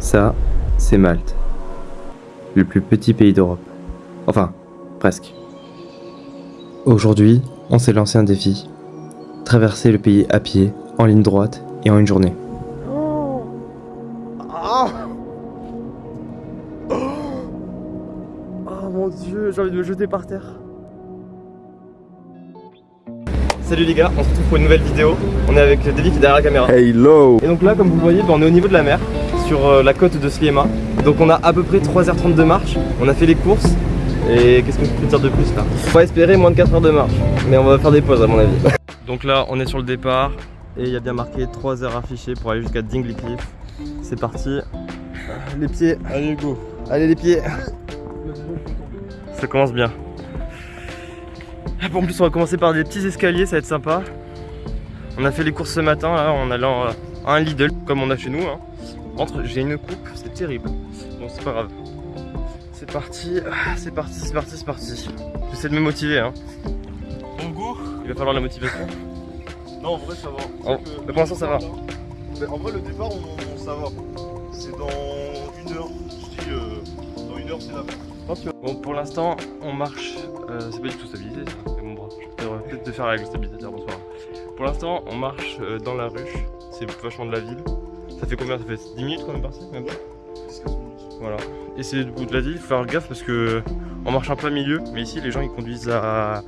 Ça, c'est Malte. Le plus petit pays d'Europe. Enfin, presque. Aujourd'hui, on s'est lancé un défi. Traverser le pays à pied, en ligne droite et en une journée. Oh mon dieu, j'ai envie de me jeter par terre. Salut les gars, on se retrouve pour une nouvelle vidéo. On est avec David qui est derrière la caméra. Hello Et donc là, comme vous voyez, bah, on est au niveau de la mer, sur euh, la côte de Sliema. Donc on a à peu près 3h30 de marche, on a fait les courses. Et qu'est-ce qu'on peut dire de plus là? On va espérer moins de 4 heures de marche, mais on va faire des pauses à mon avis. Donc là, on est sur le départ et il y a bien marqué 3 heures affichées pour aller jusqu'à Dingley Cliff. C'est parti. Les pieds. Allez go Allez les pieds. Ça commence bien. En plus on va commencer par des petits escaliers, ça va être sympa. On a fait les courses ce matin là, en allant à un Lidl comme on a chez nous. Hein. Entre j'ai une coupe, c'est terrible. Bon c'est pas grave. C'est parti, c'est parti, c'est parti, c'est parti. J'essaie de me motiver hein. On go Il va falloir la motivation. Non en vrai ça va. Que- mais pour l'instant, ça va. Mais en vrai le départ on, on- ça va. C'est dans une heure. Je dis euh, dans une heure c'est la mer. Bon pour l'instant on marche, euh, c'est pas du tout stabilisé ça, c'est mon bras. Je peut-être te faire avec le stabilisateur, bonsoir. Pour l'instant on marche euh, dans la ruche, c'est vachement de la ville. Ça fait combien? Ça fait 10 minutes qu'on est parti même pas? 10-15 minutes. Voilà. Et c'est du bout de la ville, il faut faire gaffe parce que on marche en plein milieu, mais ici les gens ils conduisent à,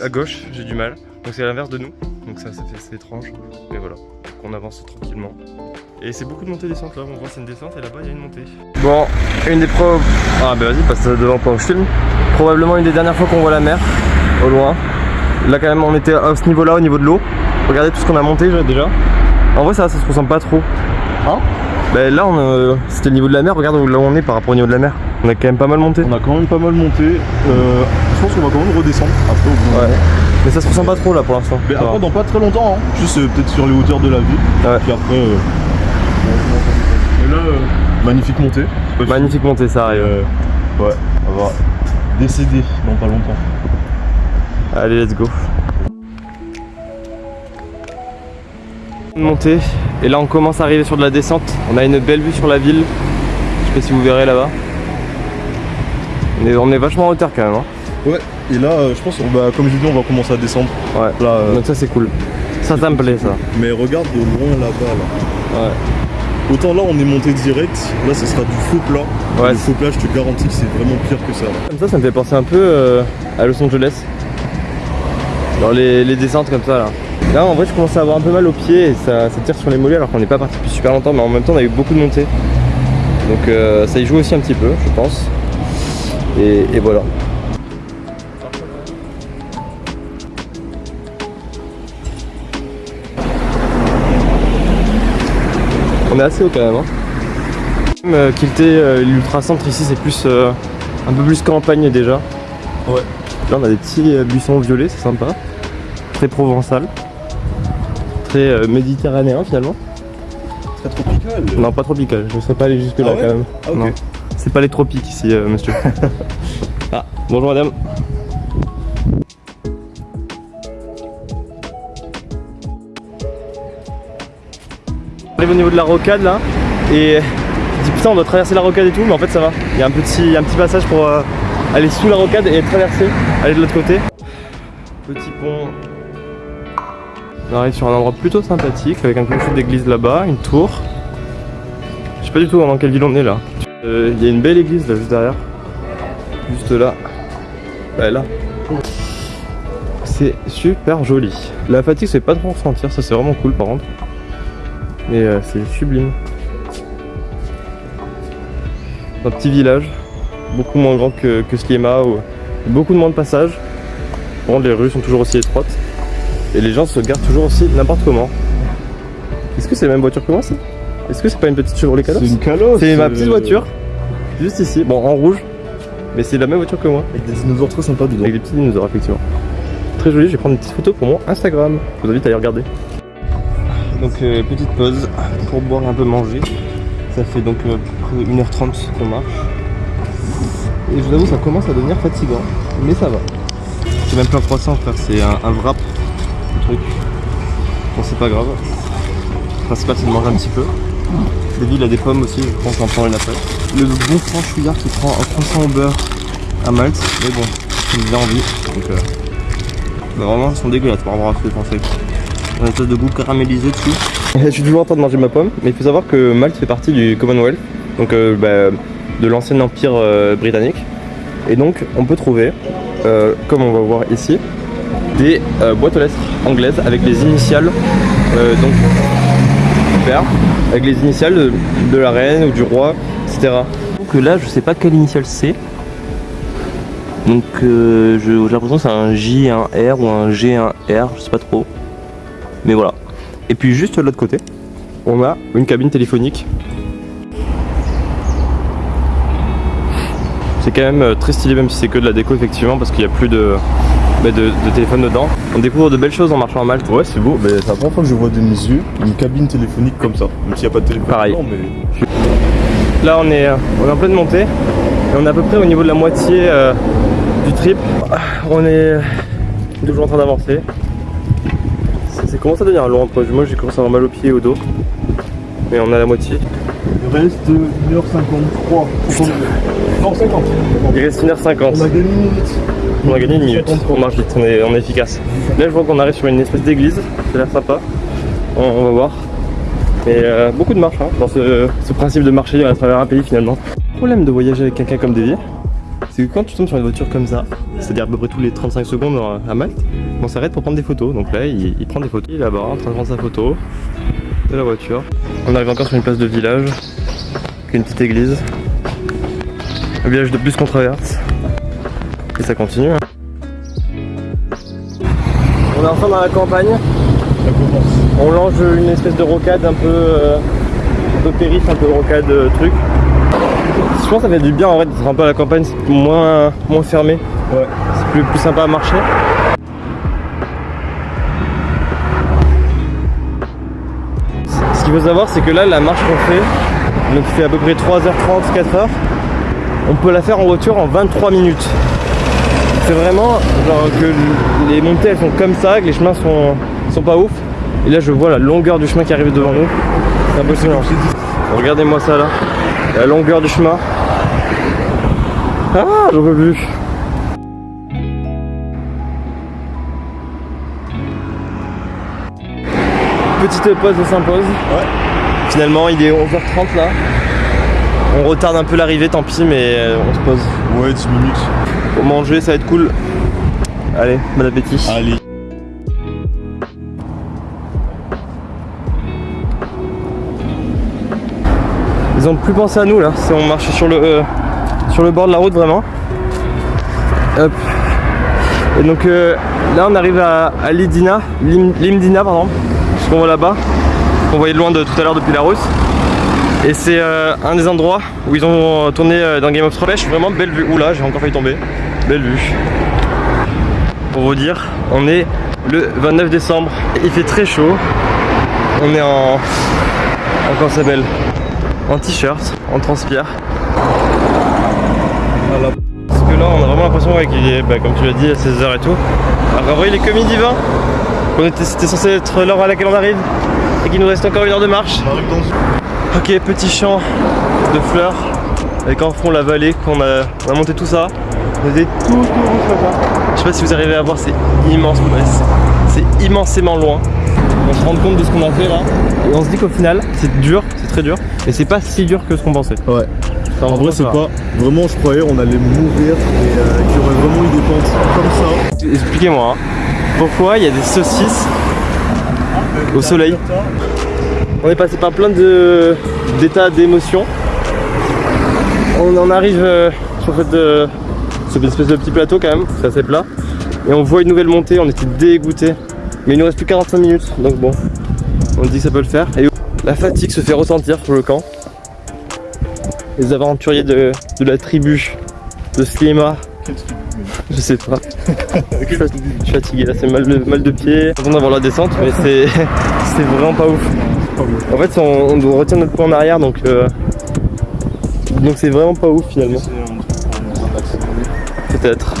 à gauche, j'ai du mal. Donc c'est à l'inverse de nous, donc ça, ça fait c'est étrange. Mais voilà, donc on avance tranquillement. Et c'est beaucoup de montée descente là, on voit c'est une descente et là-bas il y a une montée. Bon, une des preuves. Ah bah vas-y, passe devant pendant que je filme. Probablement une des dernières fois qu'on voit la mer, au loin. Là quand même on était à ce niveau là, au niveau de l'eau. Regardez tout ce qu'on a monté déjà. En vrai ça, ça se ressemble pas trop. Hein Bah là on a- c'était le niveau de la mer, regarde où là où on est par rapport au niveau de la mer. On a quand même pas mal monté. On a quand même pas mal monté. Euh, je pense qu'on va quand même redescendre après au bout. Ouais. Mais ça se ressemble pas trop là pour l'instant. Mais va. après dans pas très longtemps, hein. juste euh, peut-être sur les hauteurs de la ville. Ouais. Puis après. Euh... Et là, euh, magnifique montée. Magnifique montée ça arrive. Euh, ouais, on va décéder dans pas longtemps. Allez let's go. Montée. Et là on commence à arriver sur de la descente. On a une belle vue sur la ville. Je sais pas si vous verrez là-bas. On est, on est vachement en hauteur quand même. hein. Ouais, et là, euh, je pense, on va, comme j'ai dit, on va commencer à descendre. Ouais. Là, euh, Donc ça c'est cool. Ça ça me plaît ça. mais regarde de loin là-bas, là. Ouais. Autant là, on est monté direct, là, ce sera du faux plat. Ouais, le faux plat, je te garantis que c'est vraiment pire que ça. là. Comme ça, ça me fait penser un peu euh, à Los Angeles. Dans les, les descentes comme ça là. Là en vrai je commence à avoir un peu mal aux pieds et ça, ça tire sur les mollets alors qu'on n'est pas parti depuis super longtemps mais en même temps on a eu beaucoup de montées. Donc euh, ça y joue aussi un petit peu je pense. Et, et voilà. On est assez haut quand même. Hein. Euh, Quilté, euh, l'ultra-centre ici c'est plus euh, un peu plus campagne déjà. Ouais. Là on a des petits euh, buissons violets, c'est sympa. Très provençal. Euh, méditerranéen finalement. Très tropical. Non pas tropical, je ne serais pas allé jusque là Ah ouais quand même. Ah. C'est pas les tropiques ici euh, monsieur. ah, bonjour madame. On arrive au niveau de la rocade là et je dis putain on doit traverser la rocade et tout mais en fait ça va. Il y a un petit, un petit passage pour euh, aller sous la rocade et traverser, aller de l'autre côté. Petit pont. On arrive sur un endroit plutôt sympathique avec un clocher d'église là-bas, une tour. Je sais pas du tout dans quelle ville on est là. Euh, Il y a une belle église là juste derrière. Juste là. Bah là. C'est super joli. La fatigue c'est pas trop ressentir, ça c'est vraiment cool par contre. Mais euh, c'est sublime. Un petit village, beaucoup moins grand que, que Sliema, où beaucoup de moins de passages. Contre les rues sont toujours aussi étroites. Et les gens se garent toujours aussi n'importe comment. Est-ce que c'est la même voiture que moi ça? Est-ce que c'est pas une petite Chevrolet Calos? C'est une calotte. C'est ma petite voiture, juste ici, bon en rouge, mais c'est la même voiture que moi, Avec des dinosaures très sympas dedans. avec des petits dinosaures effectivement. Très joli, je vais prendre une petite photo pour mon Instagram, je vous invite à aller regarder. Donc euh, petite pause pour boire et un peu manger, ça fait donc euh, à peu près 1h30 qu'on marche. Et je vous avoue ça commence à devenir fatigant, mais ça va. C'est même pas un croissant frère, c'est un, un wrap, truc. Bon c'est pas grave, le principal c'est de manger un petit peu. David il a des pommes aussi, je pense qu'on prend une après. Le bon franchouillard qui prend un croissant au beurre à Malte, mais bon, il me envie. Donc euh, bah vraiment ils sont dégueulasses par rapport à ce a une espèce de goût caramélisé dessus. Je suis toujours en train de manger ma pomme, mais il faut savoir que Malte fait partie du Commonwealth, donc euh, bah, de l'ancien empire euh, britannique. Et donc on peut trouver, comme on va voir ici, des euh, boîtes aux lettres anglaises avec les initiales euh, donc avec les initiales de, la reine ou du roi, etc. Donc euh, là je sais pas quelle initiale c'est. Donc euh, j'ai l'impression que c'est un J, un R ou un G, un R, je sais pas trop. Mais voilà. Et puis juste de l'autre côté, on a une cabine téléphonique. C'est quand même très stylé même si c'est que de la déco effectivement parce qu'il n'y a plus de, de, de téléphone dedans. On découvre de belles choses en marchant à Malte. Ouais, c'est beau, mais c'est la première fois que je vois de mes yeux une cabine téléphonique comme ça. Même s'il n'y a pas de téléphone. Pareil. dedans, mais Là on est, euh, on est en pleine montée et on est à peu près au niveau de la moitié euh, du trip. Ah, On est toujours en train d'avancer. C'est commencé à devenir long entre moi j'ai commencé à avoir mal aux pieds et au dos. Mais on à la moitié. il reste 1h53. Non, 50. Il reste 1h50. On a gagné une minute. On a gagné une minute, on marche vite, on est, on est efficace. Là je vois qu'on arrive sur une espèce d'église, ça a l'air sympa. On, on va voir. Mais euh, beaucoup de marche hein, dans ce, ce principe de marcher à travers un pays finalement. Le problème de voyager avec quelqu'un comme Davy, c'est que quand tu tombes sur une voiture comme ça, c'est-à-dire à peu près tous les 35 secondes à Malte, on s'arrête pour prendre des photos. Donc là il, il prend des photos, il est là-bas en train de prendre sa photo de la voiture. On arrive encore sur une place de village, une petite église. Un village de plus qu'on traverse. Ça continue. hein. On est enfin dans la campagne. Ça commence. On longe une espèce de rocade un peu, euh, un peu périph, un peu rocade euh, truc. Je pense que ça fait du bien en vrai d'être un peu à la campagne, c'est moins, moins fermé. Ouais. C'est plus, plus sympa à marcher. Ce qu'il faut savoir, c'est que là, la marche qu'on fait, donc fait à peu près 3h30, 4h, on peut la faire en voiture en 23 minutes. C'est vraiment genre que les montées elles sont comme ça, que les chemins sont, sont pas ouf. Et là, je vois la longueur du chemin qui arrive devant nous. C'est impressionnant. Regardez-moi ça là. La longueur du chemin. Ah, j'en peux plus. Petite pause s'impose. Ouais. Finalement, il est 11h30 là. On retarde un peu l'arrivée, tant pis, mais euh, on se pose. Ouais, 10 minutes. Pour manger, ça va être cool. Allez, bon appétit. Allez. Ils ont plus pensé à nous là, c'est on marche sur le, euh, sur le bord de la route vraiment. Hop. Et donc euh, là on arrive à, à Lidina, Lim- Limdina pardon, ce qu'on voit là-bas, qu'on voyait de loin de tout à l'heure depuis la route. Et c'est euh, un des endroits où ils ont tourné euh, dans Game of Thrones. Vraiment belle vue. Oula, j'ai encore failli tomber. Belle vue. Pour vous dire, on est le 29 décembre. Il fait très chaud. On est en. en comment ça En t-shirt, on transpire. Parce que là, on a vraiment l'impression qu'il est, bah, comme tu l'as dit, à 16h et tout. Alors, en vrai, il est comme midi 20. On était, c'était censé être l'heure à laquelle on arrive. Et qu'il nous reste encore une heure de marche. On arrive dans. Ok, petit champ de fleurs avec en fond la vallée qu'on a, on a monté tout ça. On était tout tout rouge comme ça. Je sais pas si vous arrivez à voir, c'est immense, c'est- immensément loin. On se rend compte de ce qu'on a fait là et on se dit qu'au final c'est dur, c'est très dur, mais c'est pas si dur que ce qu'on pensait. Ouais. En vrai, c'est pas. Vraiment, je croyais on allait mourir et euh, qu'il y aurait vraiment eu des pentes comme ça. Expliquez-moi, hein. pourquoi il y a des saucisses au soleil? On est passé par plein de d'états d'émotions. On en arrive euh, sur cette, euh, cette espèce de petit plateau quand même, c'est assez plat. Et on voit une nouvelle montée, on était dégoûtés. Mais il nous reste plus 45 minutes, donc bon, on dit que ça peut le faire. Et la fatigue se fait ressentir sur le camp. Les aventuriers de, de la tribu de Slima, je sais pas. Je suis fatigué là, c'est mal de, mal de pied. Content d'avoir la descente, mais c'est vraiment pas ouf. En fait, on, on doit retirer notre poids en arrière, donc euh, donc c'est vraiment pas ouf finalement. Peut-être.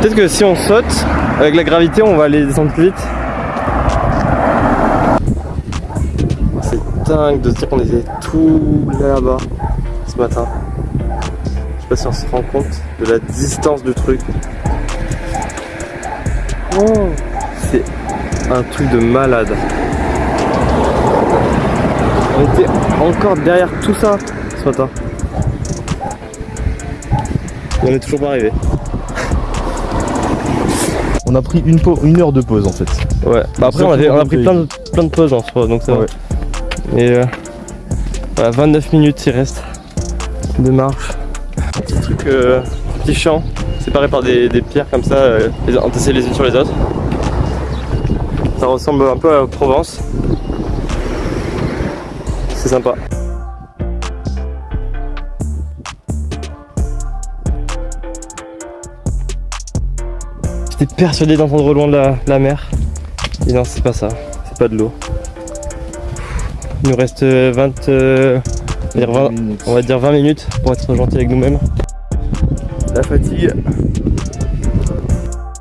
Peut-être que si on saute avec la gravité, on va aller descendre plus vite. C'est dingue de se dire qu'on était tout là-bas ce matin. Je sais pas si on se rend compte de la distance du truc. Oh, c'est un truc de malade. On était encore derrière tout ça ce matin. Et on est toujours pas arrivé. On a pris une, heure de pause en fait. Ouais, bah après on, avait- on a pris plein de, plein de pauses en soi, donc ça va. Et euh, voilà, 29 minutes il reste de marche. Petit truc, euh, petit champ, séparé par des, des pierres comme ça, euh, les- entassées les unes sur les autres. Ça ressemble un peu à Provence. C'est sympa. J'étais persuadé d'entendre loin de la, la mer. Et non, c'est pas ça. C'est pas de l'eau. Il nous reste euh, 20, euh, on va dire 20 on va dire 20 minutes pour être gentil avec nous-mêmes. La fatigue.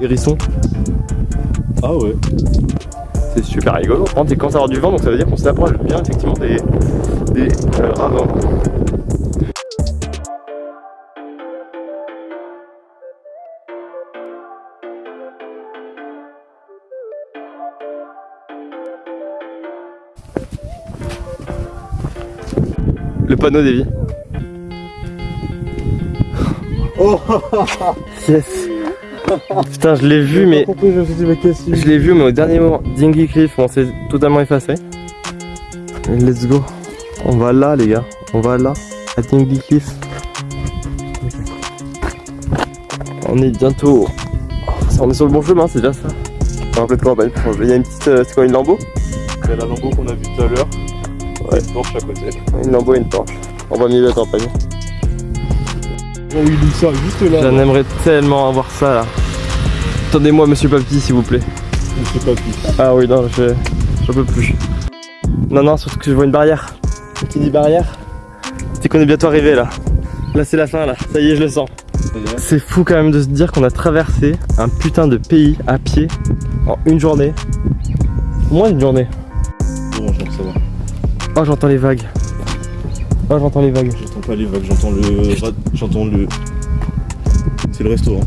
Hérisson. Ah ouais. C'est super rigolo. Il commence à avoir du vent, donc ça veut dire qu'on s'approche bien effectivement des, des euh. Le panneau des vies. Oh Yes Putain, je l'ai vu, mais je l'ai vu, mais au dernier moment, Dingy Cliff, on s'est totalement effacé. Et Let's go. On va là, les gars. On va là, à Dingy Cliff. On est bientôt. On est sur le bon chemin, c'est déjà ça. On va de campagne. Il y a une petite. euh, C'est quoi, une lambeau C'est la lambeau qu'on a vue tout à l'heure. Ouais. Une torche à côté. Une lambeau et une torche. On va milieu de la campagne. Oh il ça juste là. J'en aimerais tellement avoir ça là. Attendez-moi, monsieur Papy, s'il vous plaît. Pas qui. Ah oui, non, je j'en peux plus. Non, non, surtout que je vois une barrière. Qui dit barrière C'est qu'on est bientôt arrivé là. Là, c'est la fin là. Ça y est, je le sens. C'est fou quand même de se dire qu'on a traversé un putain de pays à pied en une journée. Moins d'une journée. Oh, j'entends les vagues. Oh, j'entends les vagues. J'entends pas les vagues, j'entends le. J'entends le. C'est le restaurant.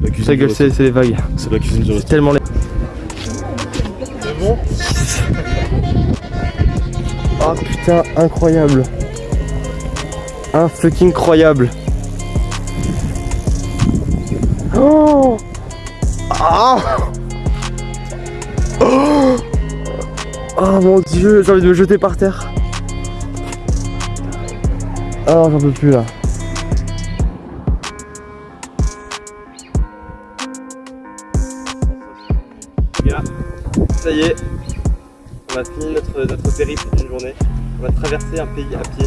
La cuisine. Ta gueule, c'est c'est les vagues. C'est la cuisine du C'est restaurant. tellement les. C'est bon Oh putain, incroyable. Un fucking croyable. Oh Ah oh, oh mon dieu, j'ai envie de me jeter par terre. Oh, j'en peux plus là. Ça y est, on a fini notre, notre périple d'une journée. On va traverser un pays à pied.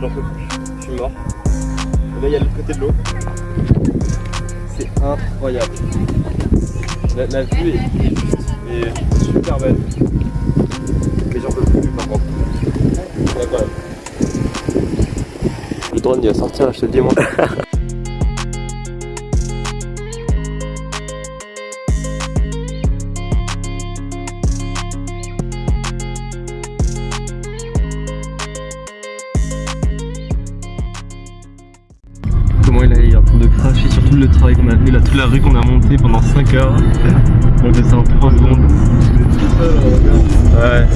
J'en peux plus, je suis mort. Et là, il y a l'autre côté de l'eau. C'est incroyable. La, vue est, juste super belle. Mais j'en peux plus par contre. C'est drone il va sortir là, je te le dis moi. Comment il est en train de cracher sur tout le travail qu'on a fait, là, toute la rue qu'on a montée pendant 5 heures. On fait ça en 3 secondes. Ouais.